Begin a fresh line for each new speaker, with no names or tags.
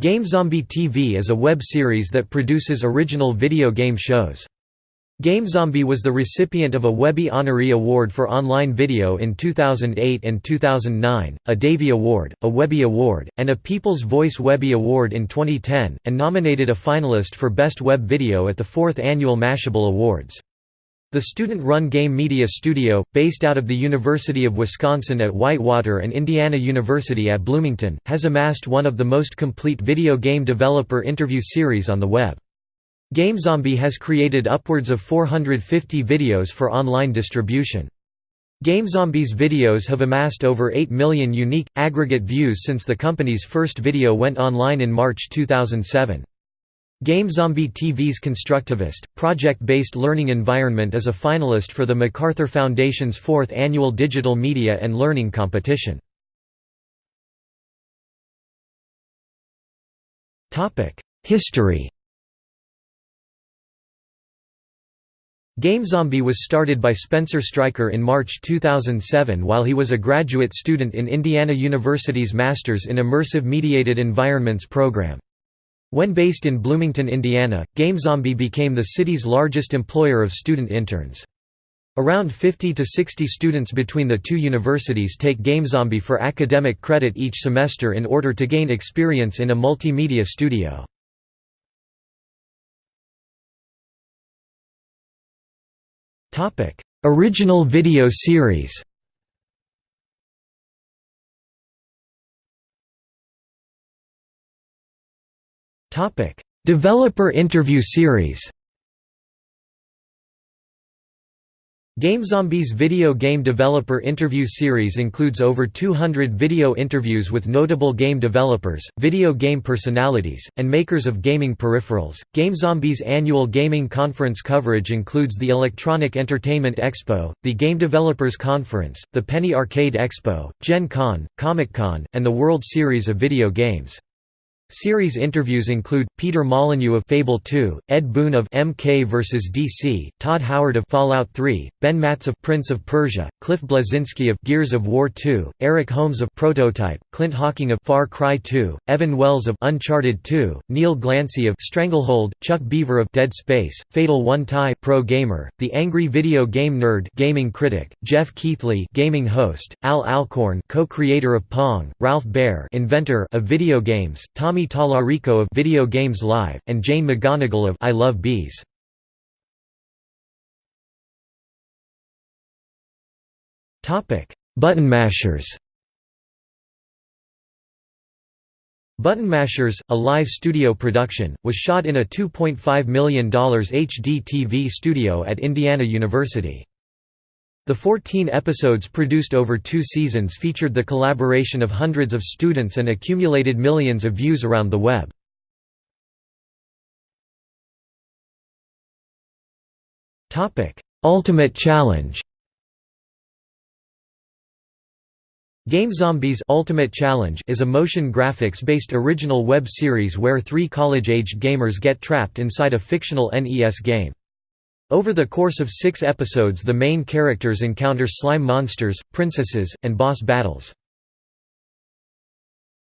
GameZombie TV is a web series that produces original video game shows. GameZombie was the recipient of a Webby Honoree Award for Online Video in 2008 and 2009, a Davey Award, a Webby Award, and a People's Voice Webby Award in 2010, and nominated a finalist for Best Web Video at the 4th Annual Mashable Awards. The student-run game media studio, based out of the University of Wisconsin at Whitewater and Indiana University at Bloomington, has amassed one of the most complete video game developer interview series on the web. GameZombie has created upwards of 450 videos for online distribution. GameZombie's videos have amassed over 8 million unique, aggregate views since the company's first video went online in March 2007. GameZombie TV's constructivist, project-based learning environment is a finalist for the MacArthur Foundation's fourth annual Digital Media and Learning Competition. History GameZombie was started by Spencer Stryker in March 2007 while he was a graduate student in Indiana University's Masters in Immersive Mediated Environments program. When based in Bloomington, Indiana, GameZombie became the city's largest employer of student interns. Around 50 to 60 students between the two universities take GameZombie for academic credit each semester in order to gain experience in a multimedia studio. Original video series Topic: Developer interview series. GameZombie's video game developer interview series includes over 200 video interviews with notable game developers, video game personalities, and makers of gaming peripherals. GameZombie's annual gaming conference coverage includes the Electronic Entertainment Expo, the Game Developers Conference, the Penny Arcade Expo, Gen Con, Comic Con, and the World Series of Video Games. Series interviews include, Peter Molyneux of Fable 2, Ed Boon of MK vs. DC, Todd Howard of Fallout 3, Ben Mattes of Prince of Persia, Cliff Bleszinski of Gears of War 2, Eric Holmes of Prototype, Clint Hocking of Far Cry 2, Evan Wells of Uncharted 2, Neil Glancy of Stranglehold, Chuck Beaver of Dead Space, Fatal One Tie Pro Gamer, The Angry Video Game Nerd Gaming Critic, Geoff Keighley, Gaming Host, Al Alcorn co-creator of Pong, Ralph Baer inventor of video games, Tommy Tommy Tallarico of Video Games Live, and Jane McGonigal of I Love Bees. Button Mashers Button Mashers, a live studio production, was shot in a $2.5 million HD TV studio at Indiana University. The 14 episodes produced over two seasons featured the collaboration of hundreds of students and accumulated millions of views around the web. Ultimate Challenge GameZombies Ultimate Challenge is a motion graphics-based original web series where three college-aged gamers get trapped inside a fictional NES game. Over the course of six episodes the main characters encounter slime monsters, princesses, and boss battles.